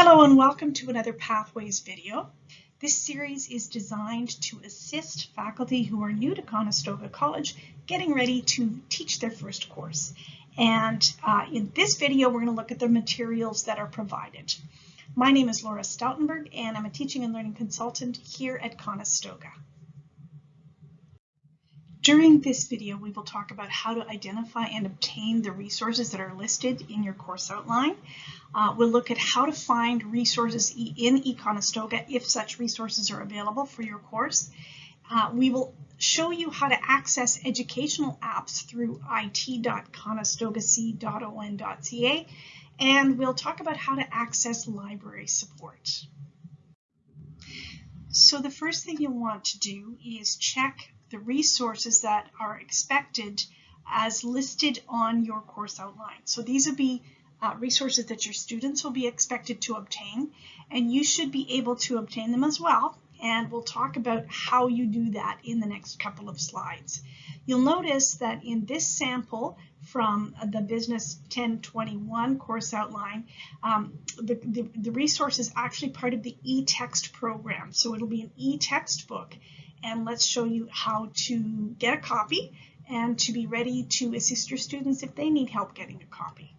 Hello and welcome to another Pathways video. This series is designed to assist faculty who are new to Conestoga College getting ready to teach their first course. And uh, in this video, we're going to look at the materials that are provided. My name is Laura Stoutenberg and I'm a teaching and learning consultant here at Conestoga. During this video, we will talk about how to identify and obtain the resources that are listed in your course outline. Uh, we'll look at how to find resources in eConestoga if such resources are available for your course. Uh, we will show you how to access educational apps through it.conestogac.on.ca and we'll talk about how to access library support. So the first thing you'll want to do is check the resources that are expected as listed on your course outline. So these will be uh, resources that your students will be expected to obtain, and you should be able to obtain them as well. And we'll talk about how you do that in the next couple of slides. You'll notice that in this sample from the Business 1021 course outline, um, the, the, the resource is actually part of the e-text program. So it'll be an e-textbook and let's show you how to get a copy and to be ready to assist your students if they need help getting a copy.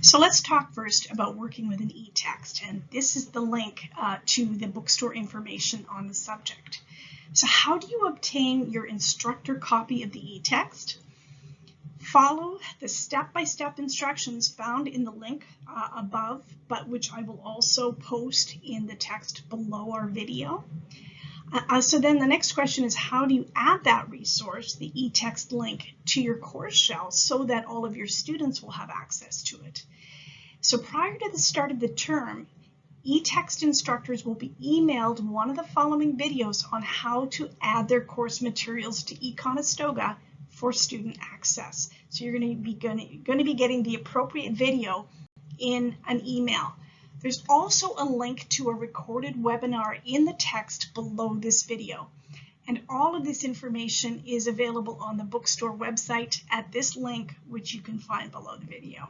So let's talk first about working with an e-text, and this is the link uh, to the bookstore information on the subject. So how do you obtain your instructor copy of the e-text? Follow the step-by-step -step instructions found in the link uh, above, but which I will also post in the text below our video. Uh, so then the next question is how do you add that resource, the e-text link, to your course shell so that all of your students will have access to it? So prior to the start of the term, e-text instructors will be emailed one of the following videos on how to add their course materials to eConestoga for student access. So you're going to be going to be getting the appropriate video in an email. There's also a link to a recorded webinar in the text below this video. And all of this information is available on the bookstore website at this link, which you can find below the video.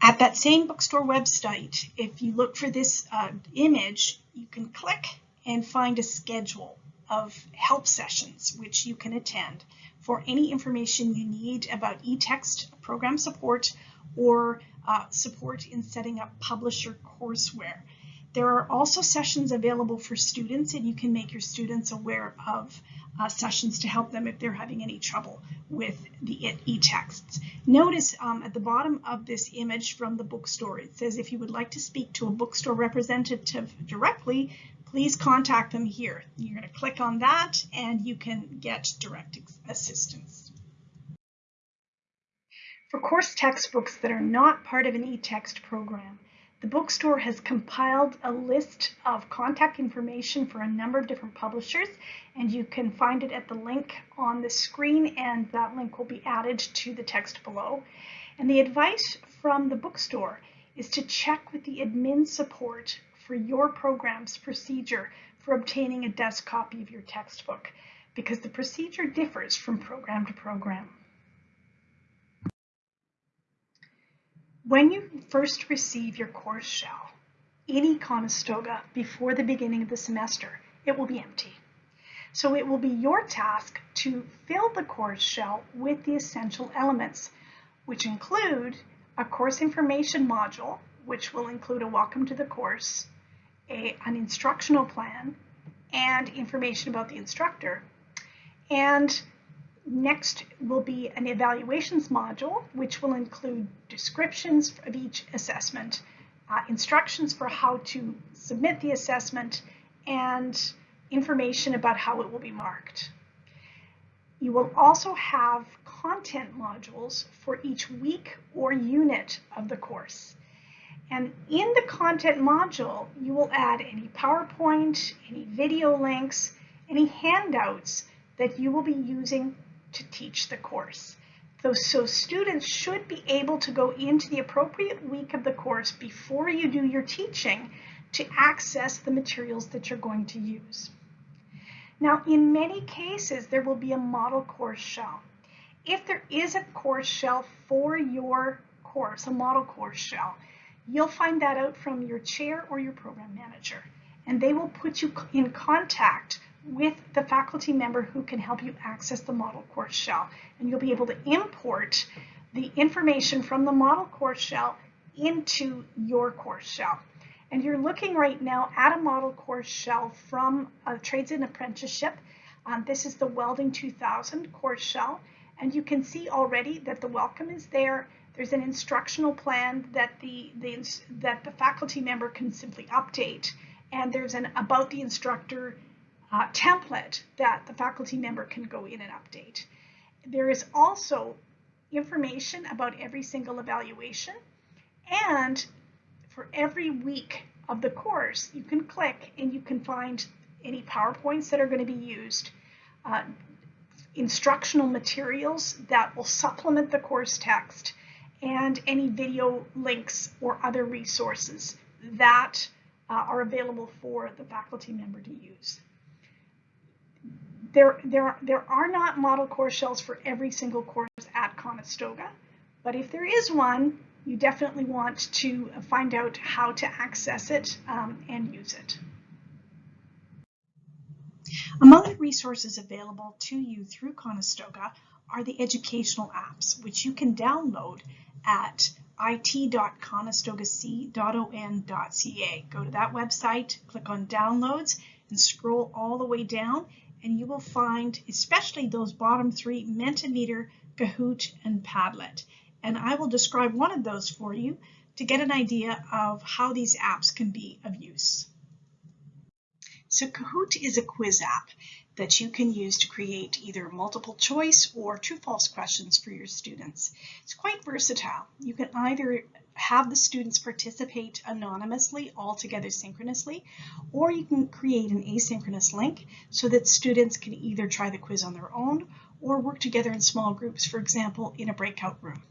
At that same bookstore website, if you look for this uh, image, you can click and find a schedule of help sessions which you can attend for any information you need about eText program support or uh, support in setting up publisher courseware. There are also sessions available for students and you can make your students aware of uh, sessions to help them if they're having any trouble with the e-texts. Notice um, at the bottom of this image from the bookstore, it says if you would like to speak to a bookstore representative directly, please contact them here. You're going to click on that and you can get direct assistance. For course textbooks that are not part of an e-text program, the bookstore has compiled a list of contact information for a number of different publishers, and you can find it at the link on the screen, and that link will be added to the text below. And the advice from the bookstore is to check with the admin support for your program's procedure for obtaining a desk copy of your textbook because the procedure differs from program to program. When you first receive your course shell in Conestoga before the beginning of the semester, it will be empty. So it will be your task to fill the course shell with the essential elements, which include a course information module, which will include a welcome to the course, a, an instructional plan and information about the instructor. And next will be an evaluations module, which will include descriptions of each assessment, uh, instructions for how to submit the assessment, and information about how it will be marked. You will also have content modules for each week or unit of the course. And in the content module, you will add any PowerPoint, any video links, any handouts that you will be using to teach the course. So students should be able to go into the appropriate week of the course before you do your teaching to access the materials that you're going to use. Now, in many cases, there will be a model course shell. if there is a course shell for your course, a model course shell, you'll find that out from your chair or your program manager. And they will put you in contact with the faculty member who can help you access the model course shell. And you'll be able to import the information from the model course shell into your course shell. And you're looking right now at a model course shell from Trades and Apprenticeship. Um, this is the Welding 2000 course shell. And you can see already that the welcome is there. There's an instructional plan that the, the, that the faculty member can simply update. And there's an about the instructor uh, template that the faculty member can go in and update. There is also information about every single evaluation and for every week of the course you can click and you can find any PowerPoints that are going to be used, uh, instructional materials that will supplement the course text, and any video links or other resources that uh, are available for the faculty member to use there, there, there are not model course shells for every single course at Conestoga, but if there is one, you definitely want to find out how to access it um, and use it. Among the resources available to you through Conestoga are the educational apps, which you can download at it.conestogac.on.ca. Go to that website, click on downloads, and scroll all the way down and you will find especially those bottom three, Mentimeter, Kahoot, and Padlet. And I will describe one of those for you to get an idea of how these apps can be of use. So Kahoot is a quiz app that you can use to create either multiple choice or true false questions for your students. It's quite versatile. You can either have the students participate anonymously all together synchronously, or you can create an asynchronous link so that students can either try the quiz on their own or work together in small groups, for example, in a breakout room.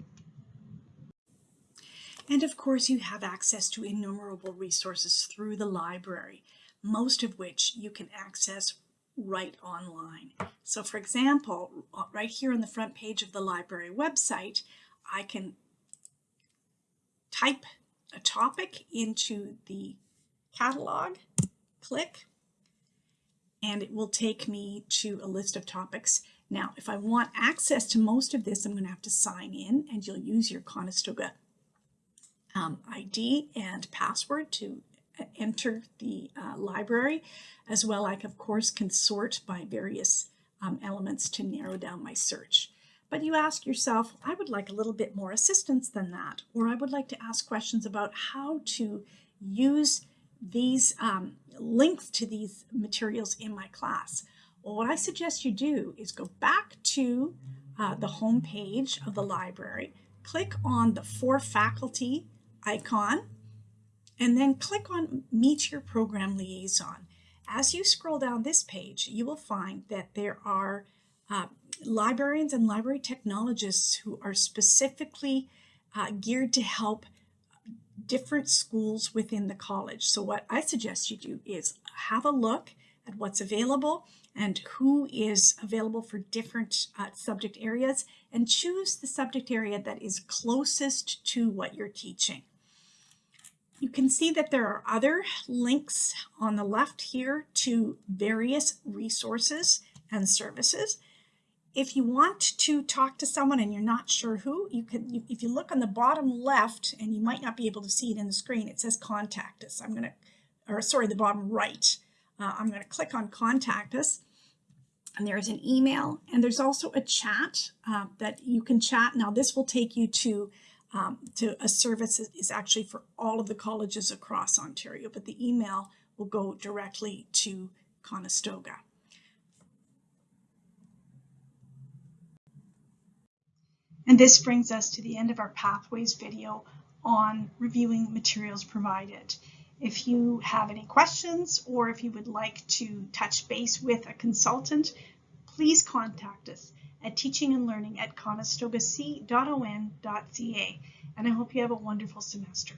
And of course, you have access to innumerable resources through the library, most of which you can access right online. So for example, right here on the front page of the library website, I can type a topic into the catalog, click, and it will take me to a list of topics. Now, if I want access to most of this, I'm going to have to sign in, and you'll use your Conestoga um, ID and password to enter the uh, library. As well, I, of course, can sort by various um, elements to narrow down my search. But you ask yourself, I would like a little bit more assistance than that, or I would like to ask questions about how to use these um, links to these materials in my class. Well, what I suggest you do is go back to uh, the home page of the library, click on the For Faculty icon, and then click on Meet Your Program Liaison. As you scroll down this page, you will find that there are uh, librarians and library technologists who are specifically uh, geared to help different schools within the college. So what I suggest you do is have a look at what's available and who is available for different uh, subject areas and choose the subject area that is closest to what you're teaching. You can see that there are other links on the left here to various resources and services if you want to talk to someone and you're not sure who, you can, if you look on the bottom left, and you might not be able to see it in the screen, it says contact us. I'm going to, or sorry, the bottom right. Uh, I'm going to click on contact us. And there's an email, and there's also a chat uh, that you can chat. Now, this will take you to um, to a service that is actually for all of the colleges across Ontario, but the email will go directly to Conestoga. And this brings us to the end of our Pathways video on reviewing materials provided. If you have any questions or if you would like to touch base with a consultant, please contact us at teaching and learning at conestogac.on.ca. And I hope you have a wonderful semester.